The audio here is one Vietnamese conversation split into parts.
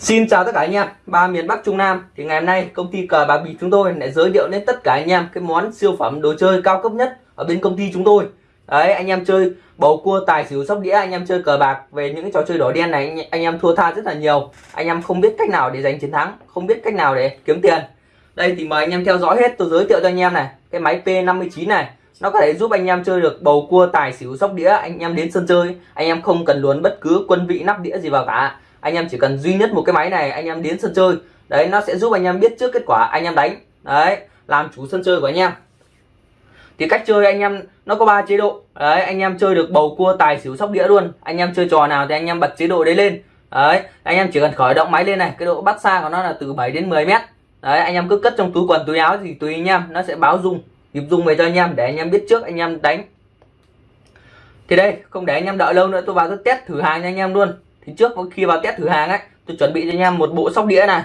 Xin chào tất cả anh em ba miền Bắc Trung Nam. Thì ngày hôm nay công ty cờ bạc bịp chúng tôi lại giới thiệu đến tất cả anh em cái món siêu phẩm đồ chơi cao cấp nhất ở bên công ty chúng tôi. Đấy anh em chơi bầu cua tài xỉu sóc đĩa anh em chơi cờ bạc. Về những trò chơi đỏ đen này anh, anh em thua tha rất là nhiều. Anh em không biết cách nào để giành chiến thắng không biết cách nào để kiếm tiền. Đây thì mời anh em theo dõi hết tôi giới thiệu cho anh em này. Cái máy P59 này nó có thể giúp anh em chơi được bầu cua tài xỉu sóc đĩa. Anh em đến sân chơi anh em không cần luồn bất cứ quân vị nắp đĩa gì vào cả anh em chỉ cần duy nhất một cái máy này anh em đến sân chơi đấy nó sẽ giúp anh em biết trước kết quả anh em đánh đấy làm chủ sân chơi của anh em thì cách chơi anh em nó có ba chế độ đấy anh em chơi được bầu cua tài xỉu sóc đĩa luôn anh em chơi trò nào thì anh em bật chế độ đấy lên đấy anh em chỉ cần khởi động máy lên này cái độ bắt xa của nó là từ 7 đến 10 mét đấy anh em cứ cất trong túi quần túi áo thì tùy anh em nó sẽ báo dung nhịp dung về cho anh em để anh em biết trước anh em đánh thì đây không để anh em đợi lâu nữa tôi vào tôi test thử hàng cho anh em luôn thì trước khi vào test thử hàng ấy, tôi chuẩn bị cho anh em một bộ sóc đĩa này,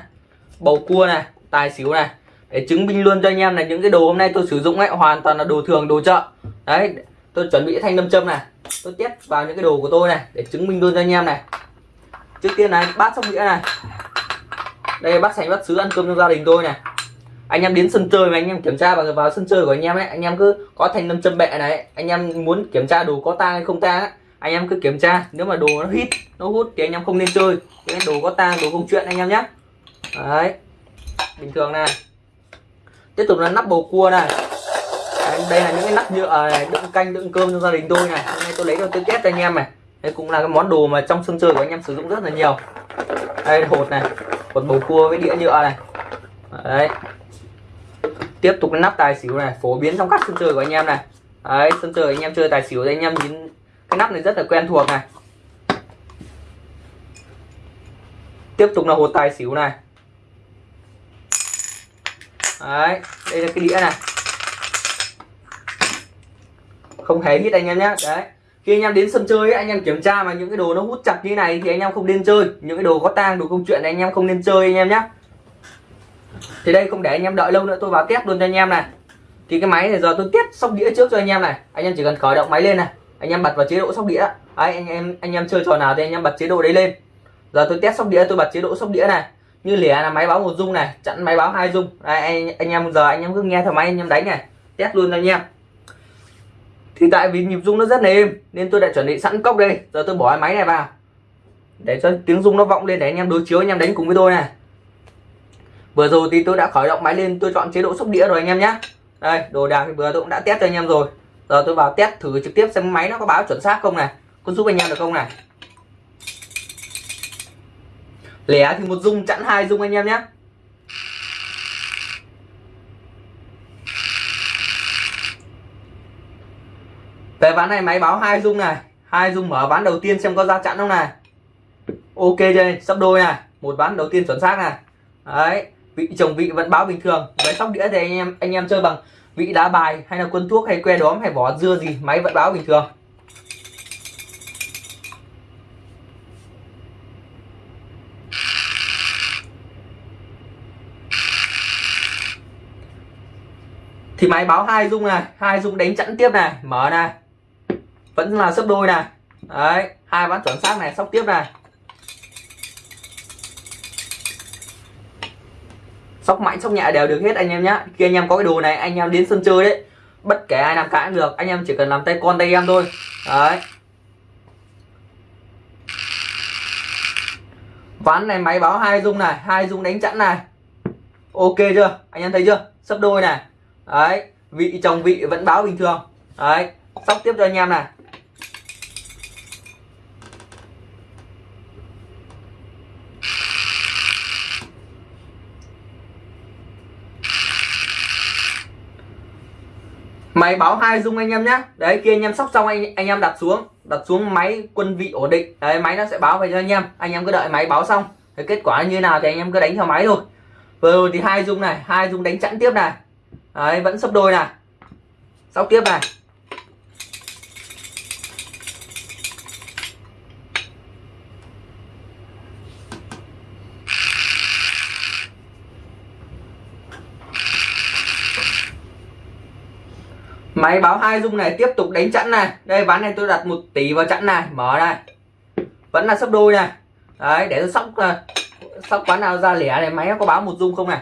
bầu cua này, tài xỉu này. Để chứng minh luôn cho anh em là những cái đồ hôm nay tôi sử dụng ấy, hoàn toàn là đồ thường, đồ chợ. Đấy, tôi chuẩn bị thanh nam châm này. Tôi test vào những cái đồ của tôi này, để chứng minh luôn cho anh em này. Trước tiên này, bát sóc đĩa này. Đây, bát sành bát sứ ăn cơm trong gia đình tôi này. Anh em đến sân chơi mà anh em kiểm tra vào vào sân chơi của anh em ấy, anh em cứ có thanh nam châm bẹ này, anh em muốn kiểm tra đồ có tang hay không tang ấy anh em cứ kiểm tra nếu mà đồ nó hít nó hút thì anh em không nên chơi. Cái đồ có tang đồ không chuyện anh em nhé. Đấy bình thường này. Tiếp tục là nắp bầu cua này. Đấy, đây là những cái nắp nhựa này đựng canh đựng cơm cho gia đình tôi này. Hôm nay tôi lấy cho tôi test cho anh em này. Đây cũng là cái món đồ mà trong sân chơi của anh em sử dụng rất là nhiều. Đây hột này hột bầu cua với đĩa nhựa này. Đấy. Tiếp tục cái nắp tài xỉu này phổ biến trong các sân chơi của anh em này. Đấy sân chơi anh em chơi tài xỉu thì anh em nhìn cái nắp này rất là quen thuộc này. Tiếp tục là hột tài xỉu này. Đấy đây là cái đĩa này. Không hề hít anh em nhé đấy. Khi anh em đến sân chơi ấy, anh em kiểm tra mà những cái đồ nó hút chặt như này thì anh em không nên chơi. Những cái đồ có tang đồ công chuyện này anh em không nên chơi anh em nhé thì đây không để anh em đợi lâu nữa tôi vào test luôn cho anh em này. Thì cái máy này giờ tôi test xong đĩa trước cho anh em này. Anh em chỉ cần khởi động máy lên này anh em bật vào chế độ sóc đĩa. Đấy, anh em anh em chơi trò nào thì anh em bật chế độ đấy lên. Giờ tôi test sóc đĩa tôi bật chế độ sóc đĩa này. Như lẻ là máy báo một dung này chặn máy báo hai dung. Đấy, anh, anh em giờ anh em cứ nghe theo máy anh em đánh này. Test luôn cho anh em. Thì tại vì nhịp rung nó rất là êm nên tôi đã chuẩn bị sẵn cốc đây. Giờ tôi bỏ cái máy này vào. Để cho tiếng rung nó vọng lên để anh em đối chiếu anh em đánh cùng với tôi này. Vừa rồi thì tôi đã khởi động máy lên tôi chọn chế độ sóc đĩa rồi anh em nhé đây đồ đạc thì vừa tôi cũng đã test cho anh em rồi giờ tôi vào test thử trực tiếp xem máy nó có báo chuẩn xác không này. Có giúp anh em được không này? Lẻ thì một dung chặn hai dung anh em nhé. Về ván này máy báo hai dung này. Hai dung mở ván đầu tiên xem có ra chặn không này. Ok đây, sắp đôi này. Một ván đầu tiên chuẩn xác này. Đấy vị chồng vị vẫn báo bình thường. Với sóc đĩa thì anh em anh em chơi bằng vị đá bài hay là quân thuốc hay que đóm hay vỏ dưa gì, máy vẫn báo bình thường. Thì máy báo hai dung này, hai dung đánh chẵn tiếp này, mở này, vẫn là sấp đôi này. Đấy, hai ván chuẩn xác này, sóc tiếp này. Sóc mạnh, sóc nhẹ đều được hết anh em nhé khi anh em có cái đồ này, anh em đến sân chơi đấy, bất kể ai làm cãi cũng được. Anh em chỉ cần làm tay con tay em thôi. Đấy. Ván này máy báo hai dung này, hai dung đánh chẵn này. Ok chưa? Anh em thấy chưa? Sấp đôi này. Đấy. Vị chồng vị vẫn báo bình thường. Đấy. Sóc tiếp cho anh em này. Máy báo hai dung anh em nhé đấy khi anh em sóc xong anh anh em đặt xuống. Đặt xuống máy quân vị ổn định. Đấy, máy nó sẽ báo về cho anh em. Anh em cứ đợi máy báo xong. Thì kết quả như nào thì anh em cứ đánh theo máy thôi. Vừa rồi thì hai dung này, hai dung đánh chẵn tiếp này. Đấy, vẫn sấp đôi này. Sóc tiếp này. Máy báo hai dung này tiếp tục đánh chẵn này. Đây, ván này tôi đặt một tỷ vào chẵn này. Mở này vẫn là sấp đôi này. Đấy, để tôi sóc à, sóc quán nào ra lẻ này, máy nó có báo một dung không này?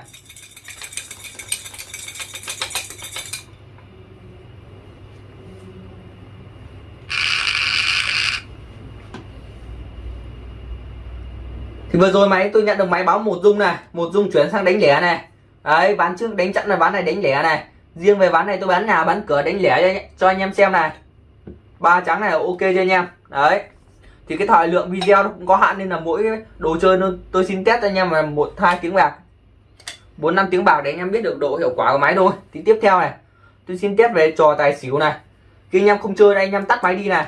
Thì vừa rồi máy, tôi nhận được máy báo một dung này. Một dung chuyển sang đánh lẻ này. Đấy, ván trước đánh chặn là ván này đánh lẻ này riêng về ván này tôi bán nhà bán cửa đánh lẻ cho, anh em xem này. Ba trắng này ok cho anh em. Đấy. Thì cái thời lượng video nó cũng có hạn nên là mỗi đồ chơi nó tôi xin test cho anh em là một hai tiếng bạc. Bốn năm tiếng bạc để anh em biết được độ hiệu quả của máy thôi. Thì tiếp theo này tôi xin test về trò tài xỉu này. Khi anh em không chơi đây anh em tắt máy đi này.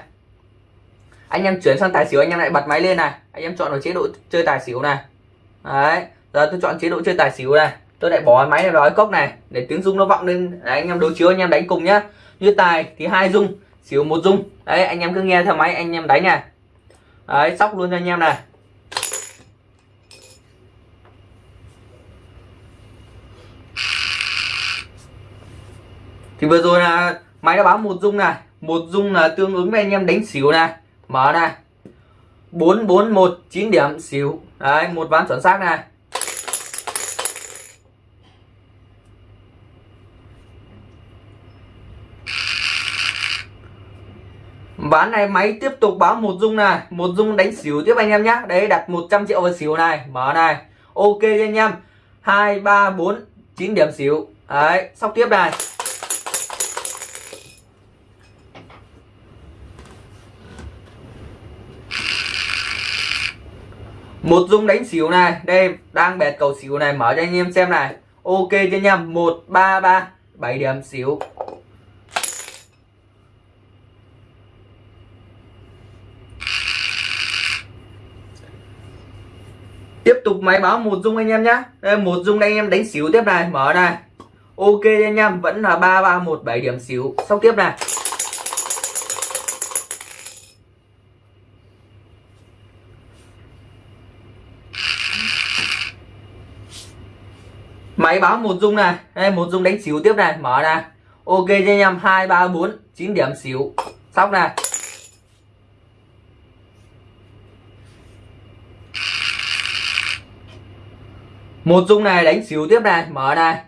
Anh em chuyển sang tài xỉu anh em lại bật máy lên này. Anh em chọn vào chế độ chơi tài xỉu này. Đấy. Giờ tôi chọn chế độ chơi tài xỉu này tôi lại bỏ máy này vào cái cốc này để tiếng rung nó vọng lên. Đấy, anh em đối chiếu anh em đánh cùng nhá. Như tài thì hai rung xỉu một rung. Đấy anh em cứ nghe theo máy anh em đánh này. Đấy sóc luôn cho anh em này. Thì vừa rồi là máy đã báo một rung này. Một rung là tương ứng với anh em đánh xỉu này. Mở này. Bốn bốn một chín điểm xỉu. Đấy một ván chuẩn xác này. Ván này, máy tiếp tục báo một dung này. Một dung đánh xỉu tiếp anh em nhé đấy, đặt 100 triệu vào xỉu này. Mở này. Ok anh em hai, ba, bốn, chín điểm xỉu. Đấy, sóc tiếp này. Một dung đánh xỉu này. Đây, đang bẹt cầu xỉu này. Mở cho anh em xem này. Ok cho anh em. Một, ba ba. Bảy điểm xỉu tiếp tục máy báo một dung anh em nhá. Đây, một dung đây anh em đánh xỉu tiếp này, mở này. Ok anh em, vẫn là ba ba, một, bảy điểm xỉu sau tiếp này. Máy báo một dung này. Đây, một dung đánh xỉu tiếp này, mở này. Ok cho anh em, hai, ba, bốn, chín điểm xỉu sóc này. Một dung này đánh xíu tiếp này mở này.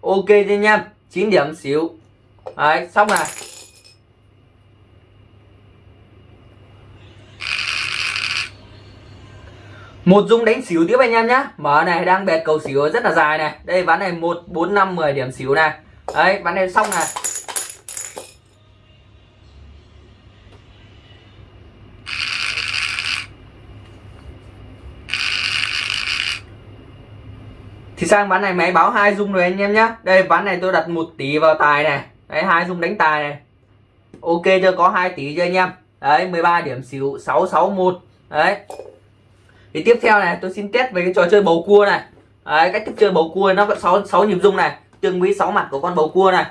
Ok cho anh em 9 điểm xíu, đấy xong này một dung đánh xíu tiếp anh em nhé mở này đang bẹt cầu xíu rất là dài này. Đây ván này một bốn năm 10 điểm xíu này. Đấy ván này xong này. Thì sang ván này máy báo hai dung rồi anh em nhé đây ván này tôi đặt một tỷ vào tài này. Đấy hai dung đánh tài này. Ok chưa? Có 2 tỷ cho anh em? Đấy 13 điểm xỉu 661 đấy. Thì tiếp theo này tôi xin test về cái trò chơi bầu cua này. Đấy, cách thức chơi bầu cua nó có 6, 6 nhịp dung này. Tương với 6 mặt của con bầu cua này.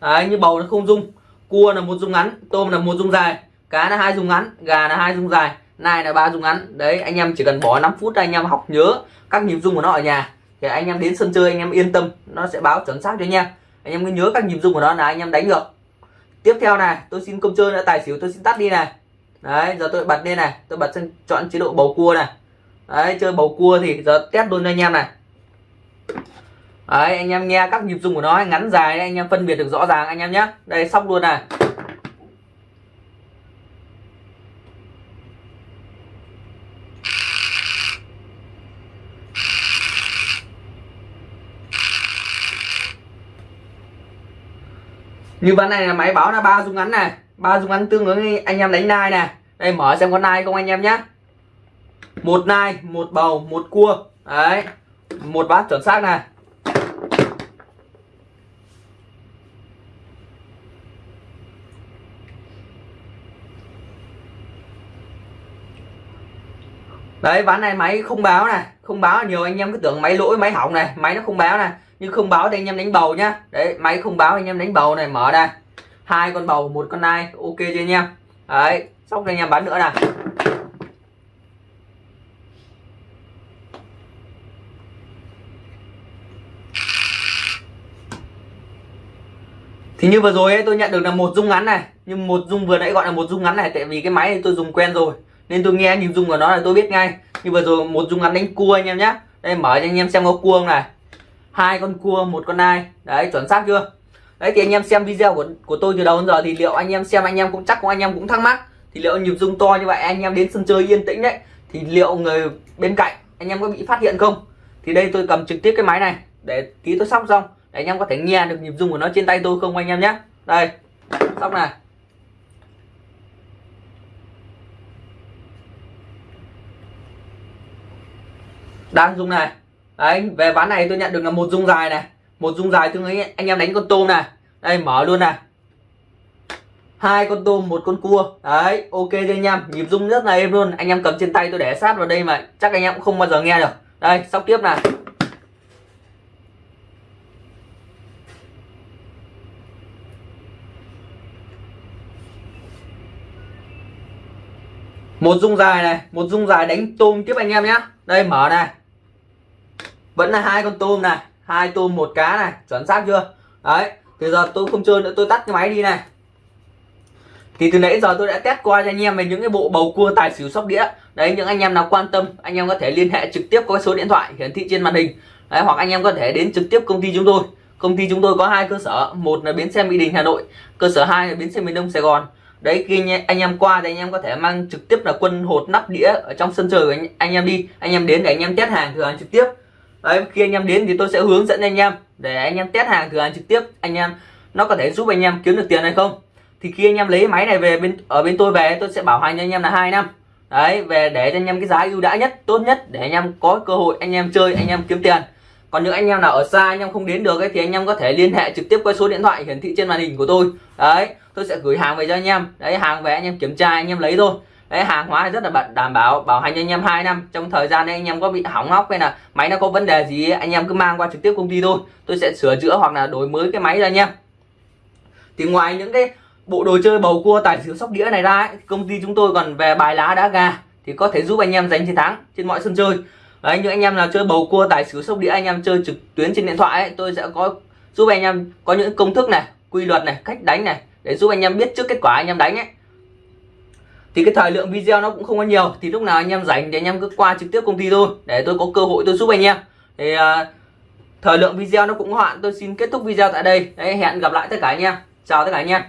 Đấy, như bầu nó không dung. Cua là một dung ngắn tôm là một dung dài. Cá là hai dung ngắn gà là hai dung dài. Nai là ba dung ngắn. Đấy anh em chỉ cần bỏ 5 phút anh em học nhớ các nhịp dung của nó ở nhà thì anh em đến sân chơi, anh em yên tâm, nó sẽ báo chuẩn xác cho anh em. Anh em cứ nhớ các nhịp dung của nó là anh em đánh được. Tiếp theo này, tôi xin công chơi đã tài xỉu tôi xin tắt đi này. Đấy, giờ tôi bật lên này, tôi bật sang chọn chế độ bầu cua này. Đấy, chơi bầu cua thì giờ test luôn cho anh em này. Đấy, anh em nghe các nhịp dung của nó ngắn dài anh em phân biệt được rõ ràng anh em nhé. Đây sóc luôn này. Như ván này là máy báo là ba dung ngắn này. Ba dung ngắn tương ứng anh em đánh nai này. Đây, mở xem con nai không anh em nhé một nai, một bầu, một cua. Đấy, một bát chuẩn xác này. Đấy, ván này máy không báo này. Không báo nhiều anh em cứ tưởng máy lỗi, máy hỏng này. Máy nó không báo này nhưng không báo thì anh em đánh bầu nhá. Đấy máy không báo anh em đánh bầu này mở ra. Hai con bầu một con nai ok chưa anh em? Đấy xong cho anh em bán nữa này thì như vừa rồi ấy, tôi nhận được là một dung ngắn này. Nhưng một dung vừa nãy gọi là một dung ngắn này tại vì cái máy này tôi dùng quen rồi. Nên tôi nghe nhìn rung của nó là tôi biết ngay. Như vừa rồi một rung ngắn đánh cua anh em nhé đây mở cho anh em xem có cua không này hai con cua, một con nai. Đấy, chuẩn xác chưa? Đấy, thì anh em xem video của của tôi từ đầu đến giờ thì liệu anh em xem, anh em cũng chắc cũng anh em cũng thắc mắc. Thì liệu nhịp rung to như vậy, anh em đến sân chơi yên tĩnh đấy, thì liệu người bên cạnh, anh em có bị phát hiện không? Thì đây tôi cầm trực tiếp cái máy này, để tí tôi sóc xong, để anh em có thể nghe được nhịp rung của nó trên tay tôi không anh em nhé. Đây, sóc này. Đang rung này đấy, về ván này tôi nhận được là một dung dài này. Một dung dài tương ấy anh em đánh con tôm này. Đây, mở luôn này. Hai con tôm, một con cua. Đấy, ok cho anh em. Nhịp rung rất là êm luôn. Anh em cầm trên tay tôi để sát vào đây mà chắc anh em cũng không bao giờ nghe được. Đây, sóc tiếp này. Một dung dài này, một dung dài đánh tôm tiếp anh em nhé đây, mở này vẫn là hai con tôm này hai tôm một cá này chuẩn xác chưa? Đấy thì giờ tôi không chơi nữa tôi tắt cái máy đi này. Thì từ nãy giờ tôi đã test qua cho anh em về những cái bộ bầu cua tài xỉu sóc đĩa. Đấy những anh em nào quan tâm anh em có thể liên hệ trực tiếp qua số điện thoại hiển thị trên màn hình. Đấy, hoặc anh em có thể đến trực tiếp công ty chúng tôi. Công ty chúng tôi có hai cơ sở một là bến xe mỹ đình hà nội cơ sở hai là bến xe miền đông sài gòn. Đấy khi anh em qua thì anh em có thể mang trực tiếp là quân hột nắp đĩa ở trong sân chơi của anh, anh em đi. Anh em đến để anh em test hàng thử hàng trực tiếp đấy khi anh em đến thì tôi sẽ hướng dẫn anh em để anh em test hàng thử hàng trực tiếp anh em nó có thể giúp anh em kiếm được tiền hay không thì khi anh em lấy máy này về bên ở bên tôi về tôi sẽ bảo hành anh em là hai năm đấy về để cho anh em cái giá ưu đãi nhất tốt nhất để anh em có cơ hội anh em chơi anh em kiếm tiền còn những anh em nào ở xa anh em không đến được ấy, thì anh em có thể liên hệ trực tiếp qua số điện thoại hiển thị trên màn hình của tôi đấy tôi sẽ gửi hàng về cho anh em đấy hàng về anh em kiểm tra anh em lấy thôi đấy hàng hóa rất là bận đảm bảo bảo hành anh em 2 năm. Trong thời gian này anh em có bị hỏng hóc hay là máy nó có vấn đề gì anh em cứ mang qua trực tiếp công ty thôi. Tôi sẽ sửa chữa hoặc là đổi mới cái máy cho anh em. Thì ngoài những cái bộ đồ chơi bầu cua tài xỉu sóc đĩa này ra ấy, công ty chúng tôi còn về bài lá đá gà thì có thể giúp anh em giành chiến thắng trên mọi sân chơi. Đấy những anh em nào chơi bầu cua tài xỉu sóc đĩa anh em chơi trực tuyến trên điện thoại ấy, tôi sẽ có giúp anh em có những công thức này quy luật này cách đánh này để giúp anh em biết trước kết quả anh em đánh ấy thì cái thời lượng video nó cũng không có nhiều. Thì lúc nào anh em rảnh thì anh em cứ qua trực tiếp công ty thôi. Để tôi có cơ hội tôi giúp anh em. Thì uh, thời lượng video nó cũng hoạn tôi xin kết thúc video tại đây. Đấy hẹn gặp lại tất cả anh em. Chào tất cả anh em.